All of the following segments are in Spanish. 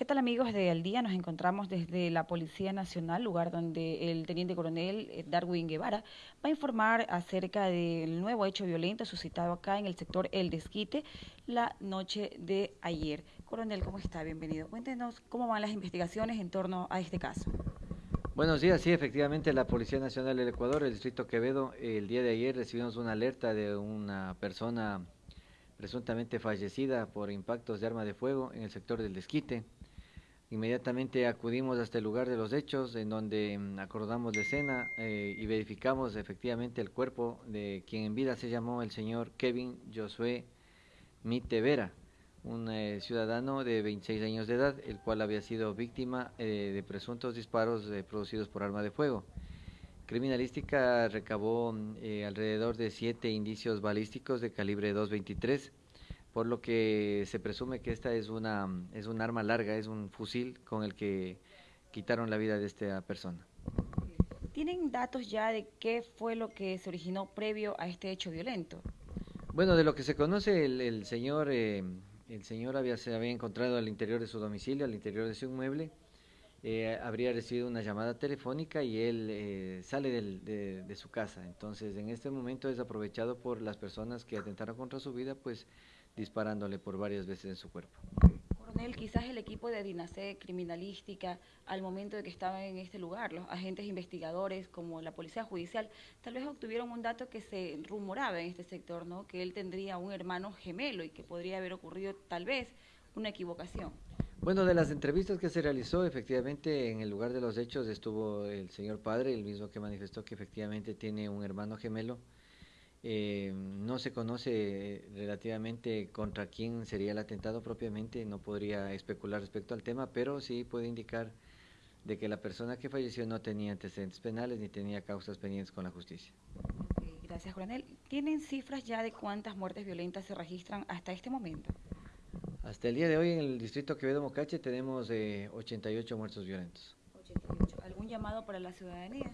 ¿Qué tal amigos de Al Día? Nos encontramos desde la Policía Nacional, lugar donde el Teniente Coronel eh, Darwin Guevara va a informar acerca del nuevo hecho violento suscitado acá en el sector El Desquite la noche de ayer. Coronel, ¿cómo está? Bienvenido. Cuéntenos cómo van las investigaciones en torno a este caso. Buenos días, sí, efectivamente la Policía Nacional del Ecuador, el Distrito Quevedo, el día de ayer recibimos una alerta de una persona presuntamente fallecida por impactos de arma de fuego en el sector del Desquite. Inmediatamente acudimos hasta el lugar de los hechos, en donde mm, acordamos la escena eh, y verificamos efectivamente el cuerpo de quien en vida se llamó el señor Kevin Josué Mitevera, un eh, ciudadano de 26 años de edad, el cual había sido víctima eh, de presuntos disparos producidos por arma de fuego. Criminalística recabó mm, alrededor de siete indicios balísticos de calibre 223 por lo que se presume que esta es una es un arma larga, es un fusil con el que quitaron la vida de esta persona. ¿Tienen datos ya de qué fue lo que se originó previo a este hecho violento? Bueno, de lo que se conoce, el, señor eh, el señor había, se había encontrado al interior de su domicilio, al interior de su inmueble, eh, habría recibido una llamada telefónica y él eh, sale de, de, su casa. Entonces, en este momento es aprovechado por las personas que atentaron contra su vida, pues disparándole por varias veces en su cuerpo. Coronel, quizás el equipo de Dinacé Criminalística, al momento de que estaba en este lugar, los agentes investigadores como la Policía Judicial, tal vez obtuvieron un dato que se rumoraba en este sector, ¿no? que él tendría un hermano gemelo y que podría haber ocurrido tal vez una equivocación. Bueno, de las entrevistas que se realizó, efectivamente, en el lugar de los hechos estuvo el señor padre, el mismo que manifestó que efectivamente tiene un hermano gemelo. Eh, no se conoce relativamente contra quién sería el atentado propiamente, no podría especular respecto al tema, pero sí puede indicar de que la persona que falleció no tenía antecedentes penales ni tenía causas pendientes con la justicia. gracias, coronel. ¿Tienen cifras ya de cuántas muertes violentas se registran hasta este momento? Hasta el día de hoy en el distrito Quevedo Mocache tenemos eh, 88 muertos violentos. 88. ¿Algún llamado para la ciudadanía?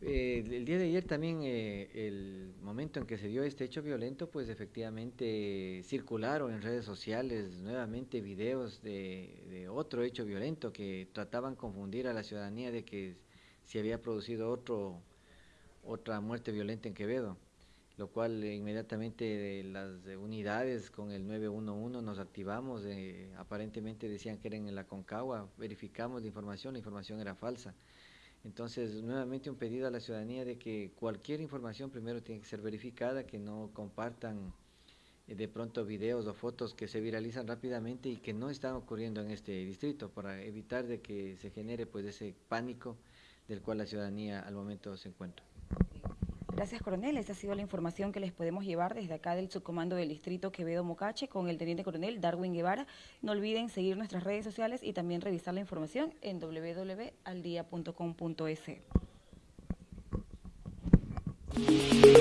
Eh, el día de ayer también, eh, el momento en que se dio este hecho violento, pues efectivamente circularon en redes sociales nuevamente videos de, otro hecho violento que trataban confundir a la ciudadanía de que se había producido otro, otra muerte violenta en Quevedo, lo cual inmediatamente las unidades con el 911 nos activamos, eh, aparentemente decían que eran en la Concagua, verificamos la información, la información era falsa. Entonces, nuevamente un pedido a la ciudadanía de que cualquier información primero tiene que ser verificada, que no compartan eh, de pronto videos o fotos que se viralizan rápidamente y que no están ocurriendo en este distrito para evitar de que se genere pues ese pánico del cual la ciudadanía al momento se encuentra. Gracias, coronel. Esa ha sido la información que les podemos llevar desde acá del subcomando del distrito Quevedo Mocache con el teniente coronel Darwin Guevara. No olviden seguir nuestras redes sociales y también revisar la información en www.aldia.com.es.